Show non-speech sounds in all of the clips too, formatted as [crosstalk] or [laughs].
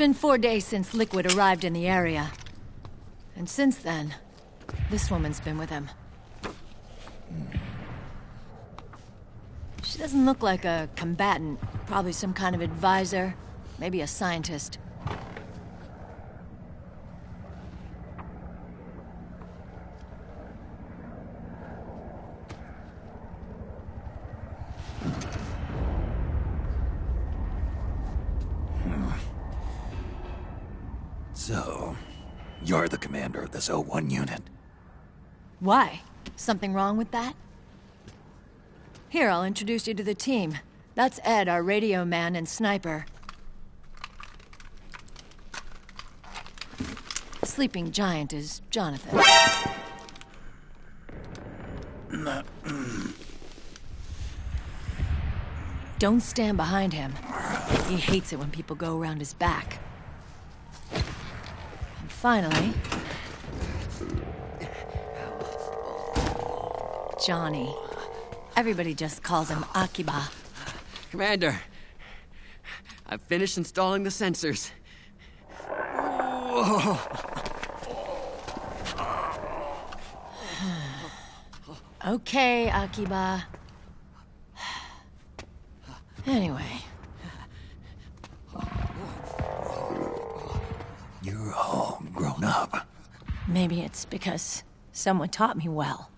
It's been four days since Liquid arrived in the area. And since then, this woman's been with him. She doesn't look like a combatant. Probably some kind of advisor. Maybe a scientist. Hmm. So, you're the commander of this O1 unit. Why? Something wrong with that? Here, I'll introduce you to the team. That's Ed, our radio man and sniper. Sleeping Giant is Jonathan. Don't stand behind him. He hates it when people go around his back. Finally... Johnny. Everybody just calls him Akiba. Commander, I've finished installing the sensors. [sighs] Okay, Akiba. [sighs] Anyway, maybe it's because someone taught me well.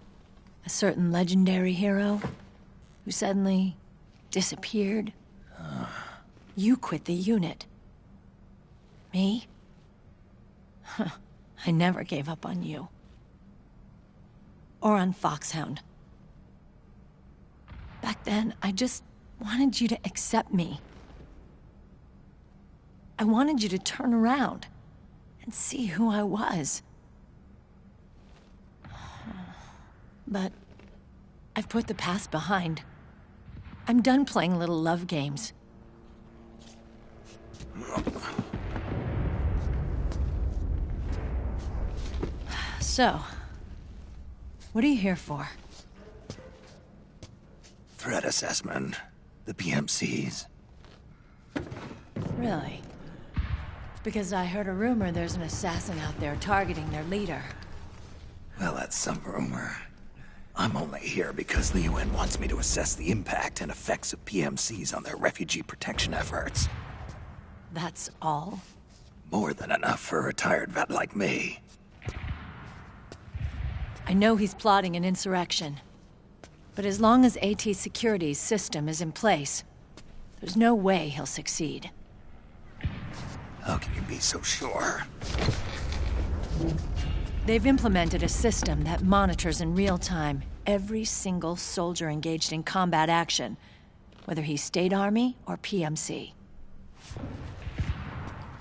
A certain legendary hero who suddenly disappeared. You quit the unit. Me? [laughs] I never gave up on you. Or on Foxhound. Back then, I just wanted you to accept me. I wanted you to turn around and see who I was. But I've put the past behind. I'm done playing little love games. So, what are you here for? Threat assessment. The PMCs. Really? Because I heard a rumor there's an assassin out there targeting their leader. Well, that's some rumor. I'm only here because the UN wants me to assess the impact and effects of PMCs on their refugee protection efforts. That's all? More than enough for a retired vet like me. I know he's plotting an insurrection. But as long as AT Security's system is in place, there's no way he'll succeed. How can you be so sure? They've implemented a system that monitors in real time every single soldier engaged in combat action, whether he's State Army or PMC.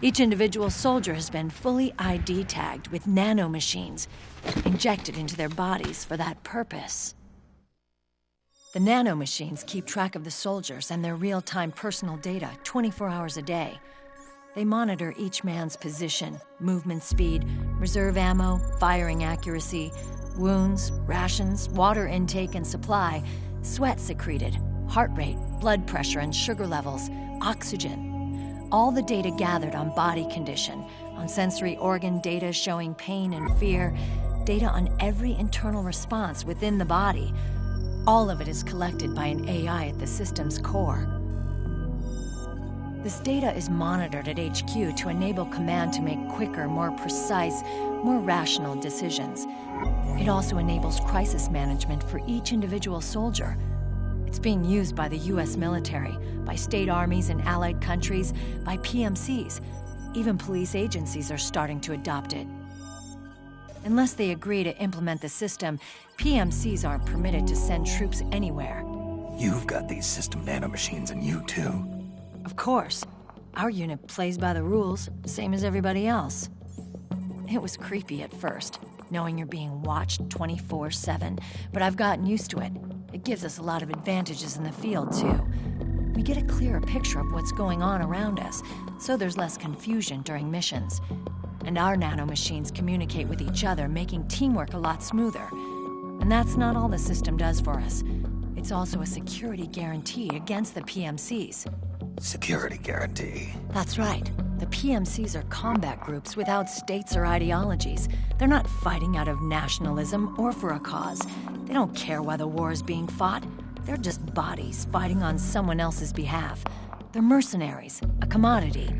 Each individual soldier has been fully ID tagged with nanomachines injected into their bodies for that purpose. The nanomachines keep track of the soldiers and their real time personal data 24 hours a day. They monitor each man's position, movement speed, reserve ammo, firing accuracy, wounds, rations, water intake and supply, sweat secreted, heart rate, blood pressure and sugar levels, oxygen. All the data gathered on body condition, on sensory organ data showing pain and fear, data on every internal response within the body. All of it is collected by an AI at the system's core. This data is monitored at HQ to enable command to make quicker, more precise, more rational decisions. It also enables crisis management for each individual soldier. It's being used by the US military, by state armies in allied countries, by PMCs. Even police agencies are starting to adopt it. Unless they agree to implement the system, PMCs aren't permitted to send troops anywhere. You've got these system nanomachines in you, too. Of course. Our unit plays by the rules, same as everybody else. It was creepy at first, knowing you're being watched 24-7, but I've gotten used to it. It gives us a lot of advantages in the field, too. We get a clearer picture of what's going on around us, so there's less confusion during missions. And our nanomachines communicate with each other, making teamwork a lot smoother. And that's not all the system does for us. It's also a security guarantee against the PMCs. Security guarantee. That's right. The PMCs are combat groups without states or ideologies. They're not fighting out of nationalism or for a cause. They don't care why the war is being fought. They're just bodies fighting on someone else's behalf. They're mercenaries, a commodity.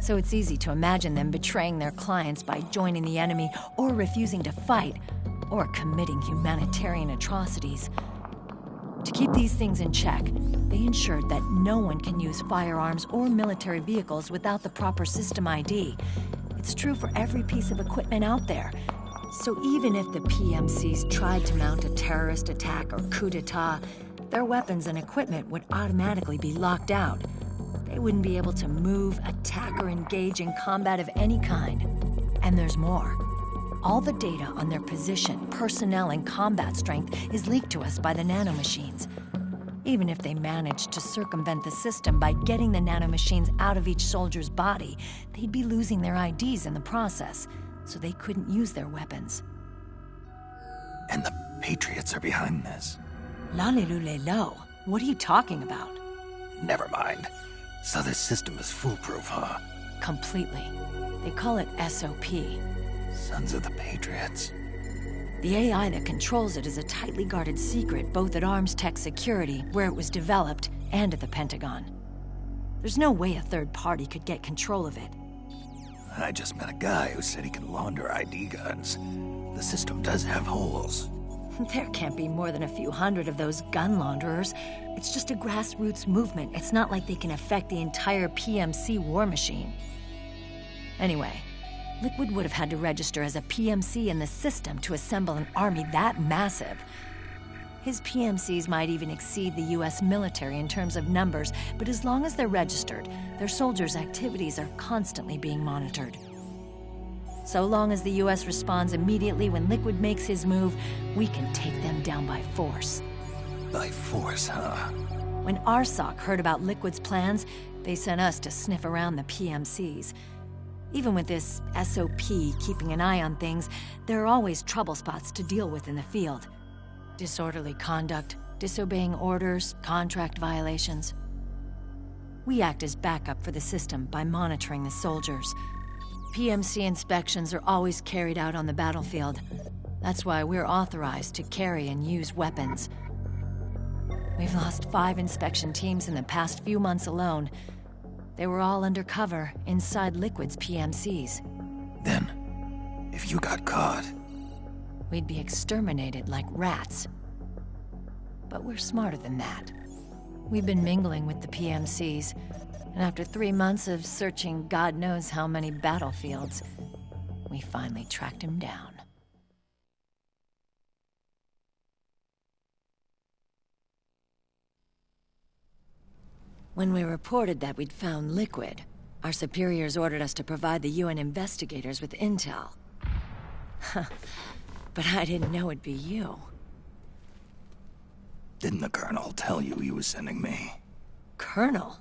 So it's easy to imagine them betraying their clients by joining the enemy or refusing to fight or committing humanitarian atrocities. To keep these things in check, they ensured that no one can use firearms or military vehicles without the proper system ID. It's true for every piece of equipment out there. So even if the PMCs tried to mount a terrorist attack or coup d'etat, their weapons and equipment would automatically be locked out. They wouldn't be able to move, attack, or engage in combat of any kind. And there's more. All the data on their position, personnel, and combat strength is leaked to us by the nanomachines. Even if they managed to circumvent the system by getting the nanomachines out of each soldier's body, they'd be losing their IDs in the process, so they couldn't use their weapons. And the Patriots are behind this. Lalilulelo, what are you talking about? Never mind. So this system is foolproof, huh? Completely. They call it SOP. Sons of the Patriots. The AI that controls it is a tightly guarded secret both at Arms Tech Security, where it was developed, and at the Pentagon. There's no way a third party could get control of it. I just met a guy who said he can launder ID guns. The system does have holes. [laughs] There can't be more than a few hundred of those gun launderers. It's just a grassroots movement. It's not like they can affect the entire PMC war machine. Anyway, Liquid would have had to register as a PMC in the system to assemble an army that massive. His PMCs might even exceed the US military in terms of numbers, but as long as they're registered, their soldiers' activities are constantly being monitored. So long as the US responds immediately when Liquid makes his move, we can take them down by force. By force, huh? When RSOC heard about Liquid's plans, they sent us to sniff around the PMCs. Even with this SOP keeping an eye on things, there are always trouble spots to deal with in the field. Disorderly conduct, disobeying orders, contract violations. We act as backup for the system by monitoring the soldiers. PMC inspections are always carried out on the battlefield. That's why we're authorized to carry and use weapons. We've lost five inspection teams in the past few months alone, they were all undercover, inside Liquid's PMCs. Then, if you got caught... We'd be exterminated like rats. But we're smarter than that. We've been mingling with the PMCs, and after three months of searching God knows how many battlefields, we finally tracked him down. When we reported that we'd found Liquid, our superiors ordered us to provide the UN investigators with intel. [laughs] but I didn't know it'd be you. Didn't the Colonel tell you he was sending me? Colonel?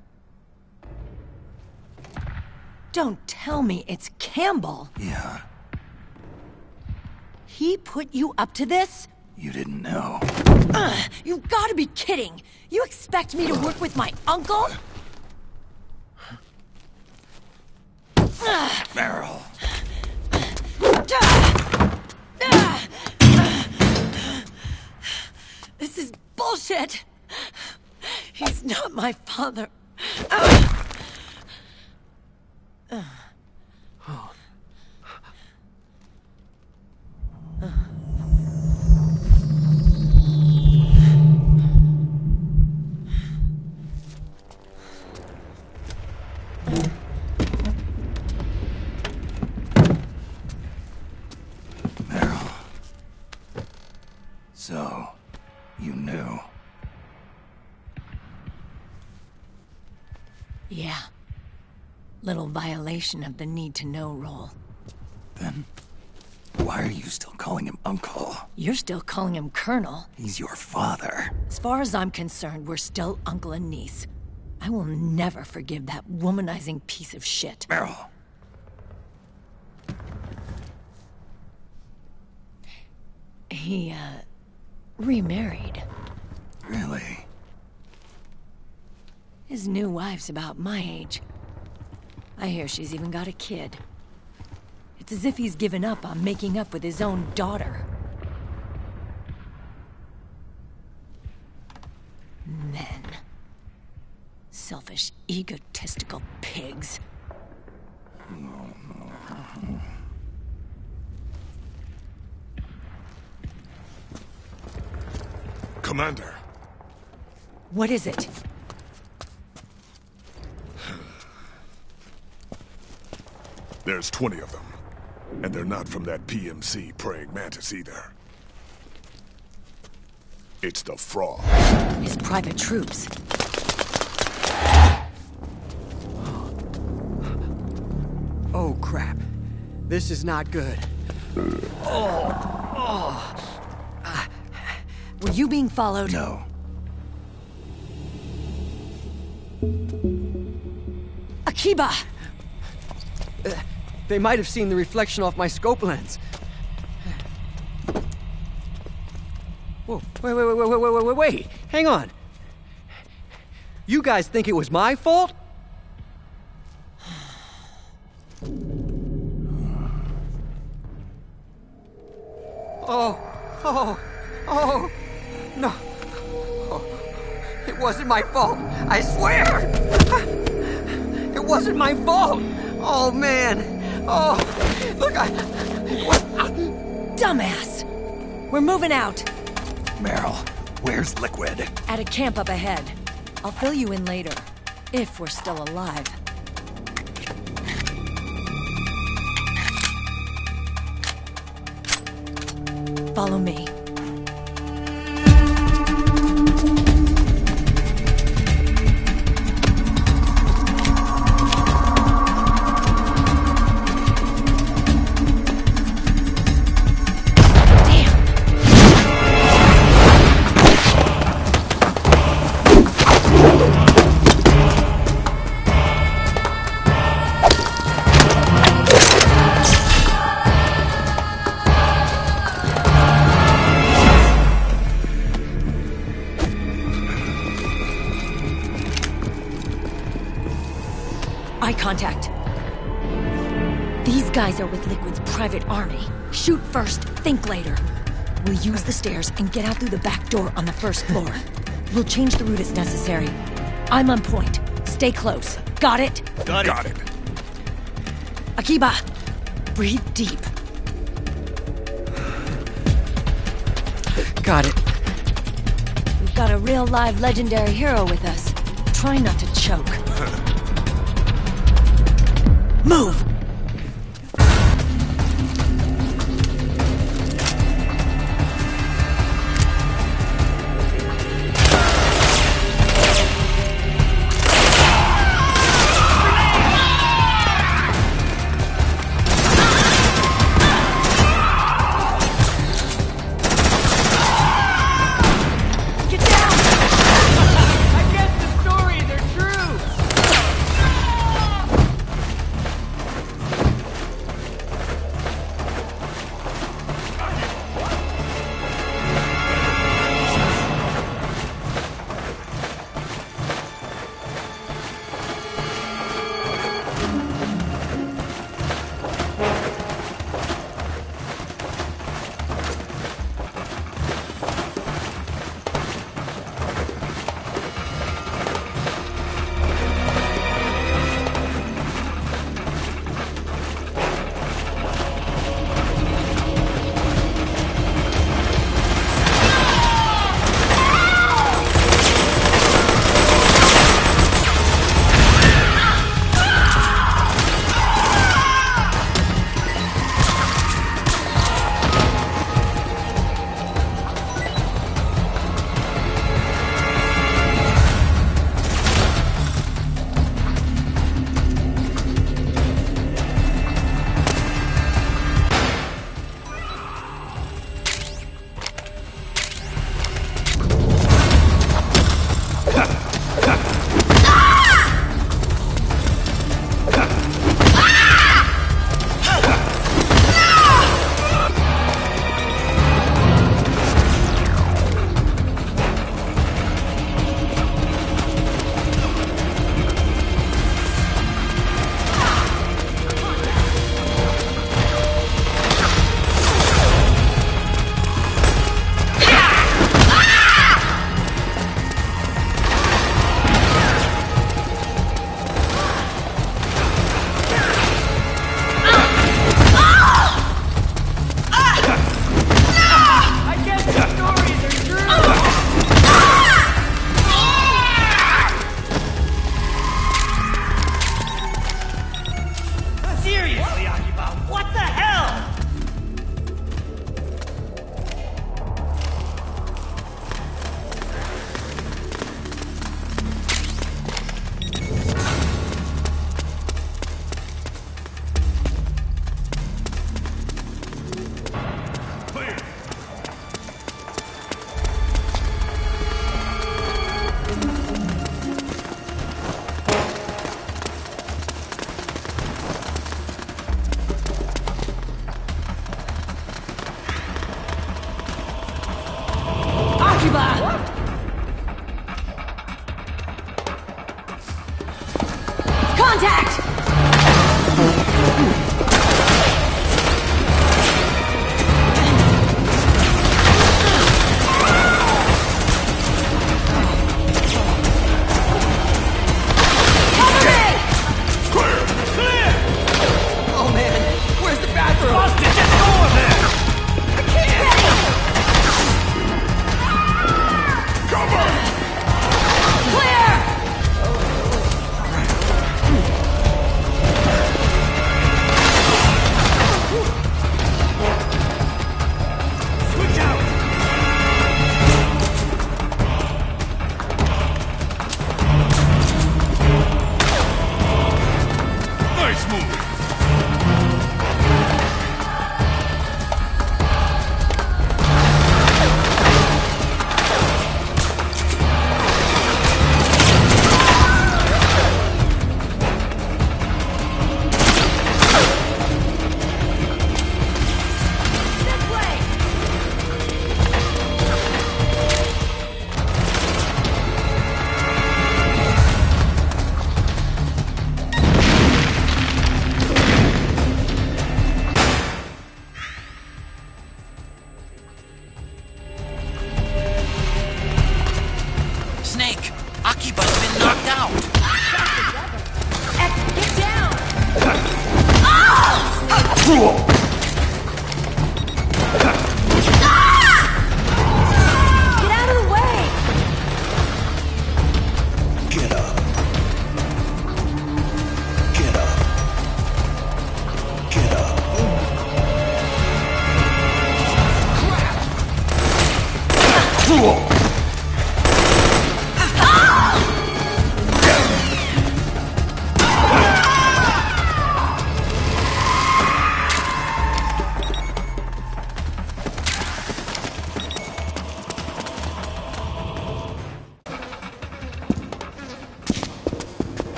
Don't tell me it's Campbell! Yeah. He put you up to this? You didn't know. Ugh, you've gotta be kidding! You expect me to work with my uncle? Meryl. This is bullshit! He's not my father. Violation of the need-to-know rule. Then, why are you still calling him Uncle? You're still calling him Colonel. He's your father. As far as I'm concerned, we're still uncle and niece. I will never forgive that womanizing piece of shit. Meryl. He, uh, remarried. Really? His new wife's about my age. I hear she's even got a kid. It's as if he's given up on making up with his own daughter. Men. Selfish, egotistical pigs. Commander, What is it? There's 20 of them. And they're not from that PMC praying mantis either. It's the frog. His private troops. Oh, crap. This is not good. Oh, oh! Were you being followed? No. Akiba! They might have seen the reflection off my scope lens. Whoa, wait, wait, wait, wait, wait, wait, wait, Hang on. You guys think it was my fault? Oh, oh, oh, no. Oh, it wasn't my fault, I swear! It wasn't my fault! Oh, man. Oh, look, I. What? Dumbass! We're moving out. Meryl, where's Liquid? At a camp up ahead. I'll fill you in later. If we're still alive. Follow me. With Liquid's private army. Shoot first, think later. We'll use the stairs and get out through the back door on the first floor. [laughs] We'll change the route as necessary. I'm on point. Stay close. Got it? Got it. Akiba, breathe deep. Got it. We've got a real live legendary hero with us. Try not to choke. [laughs] Move!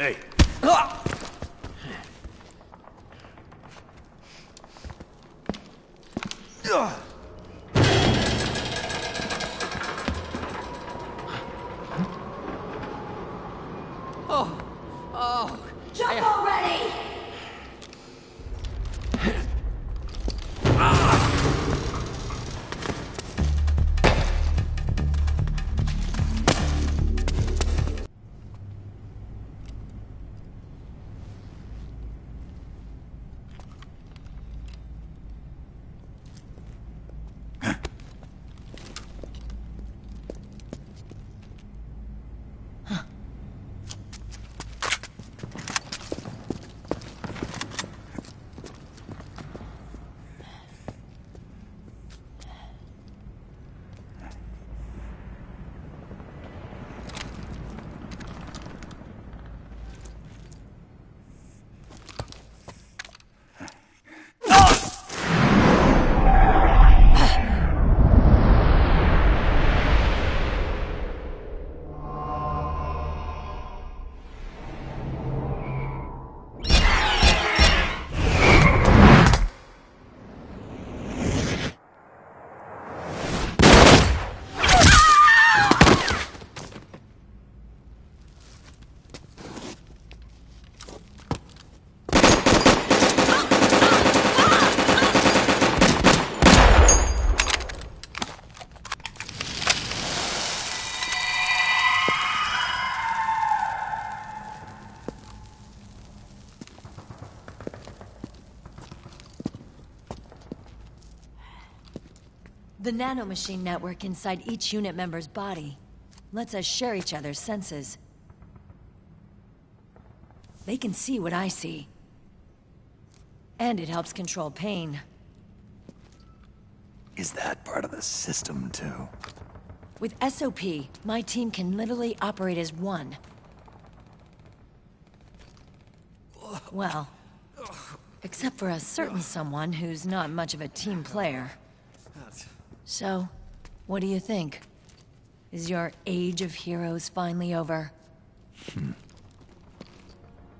Hey, nanomachine network inside each unit member's body lets us share each other's senses. They can see what I see. And it helps control pain. Is that part of the system, too? With SOP, my team can literally operate as one. Well, except for a certain someone who's not much of a team player. So, what do you think? Is your age of heroes finally over? Hmm.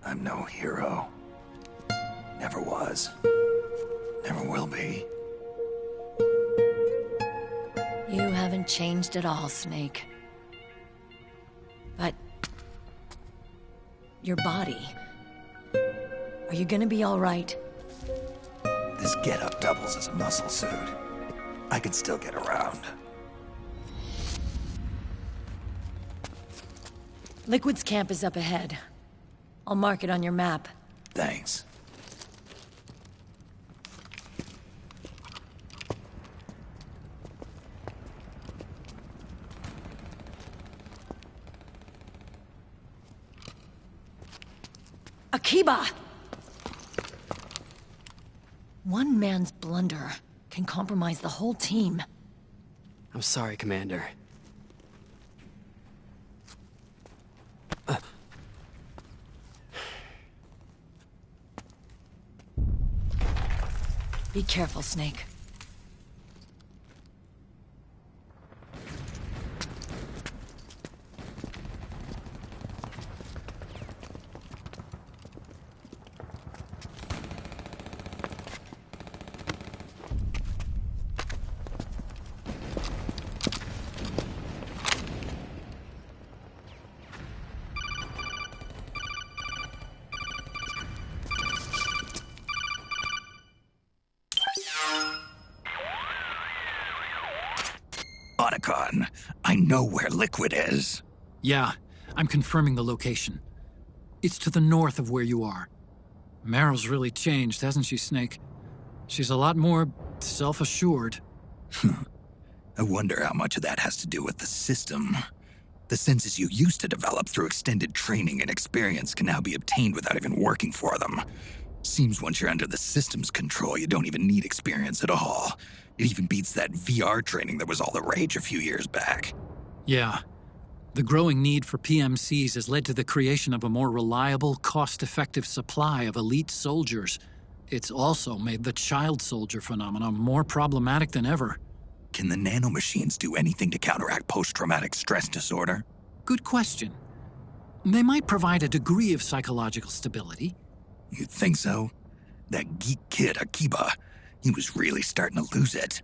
I'm no hero. Never was. Never will be. You haven't changed at all, Snake. But... Your body... Are you gonna be alright? This getup doubles as a muscle suit. I can still get around. Liquid's camp is up ahead. I'll mark it on your map. Thanks. Akiba! One man's blunder can compromise the whole team. I'm sorry, Commander. Uh. Be careful, Snake. I know where Liquid is. Yeah, I'm confirming the location. It's to the north of where you are. Meryl's really changed, hasn't she, Snake? She's a lot more self assured. [laughs] I wonder how much of that has to do with the system. The senses you used to develop through extended training and experience can now be obtained without even working for them. Seems once you're under the system's control, you don't even need experience at all. It even beats that VR training that was all the rage a few years back. Yeah. The growing need for PMCs has led to the creation of a more reliable, cost effective supply of elite soldiers. It's also made the child soldier phenomenon more problematic than ever. Can the nanomachines do anything to counteract post traumatic stress disorder? Good question. They might provide a degree of psychological stability. You'd think so? That geek kid, Akiba, he was really starting to lose it.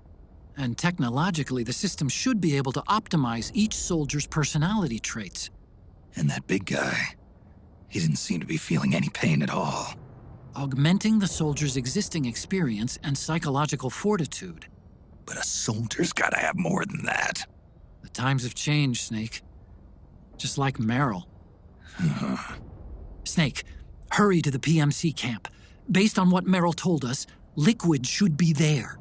And technologically, the system should be able to optimize each soldier's personality traits. And that big guy, he didn't seem to be feeling any pain at all. augmenting the soldier's existing experience and psychological fortitude. But a soldier's gotta have more than that. The times have changed, Snake. Just like Meryl. Uh-huh. Snake, hurry to the PMC camp. Based on what Meryl told us, Liquid should be there.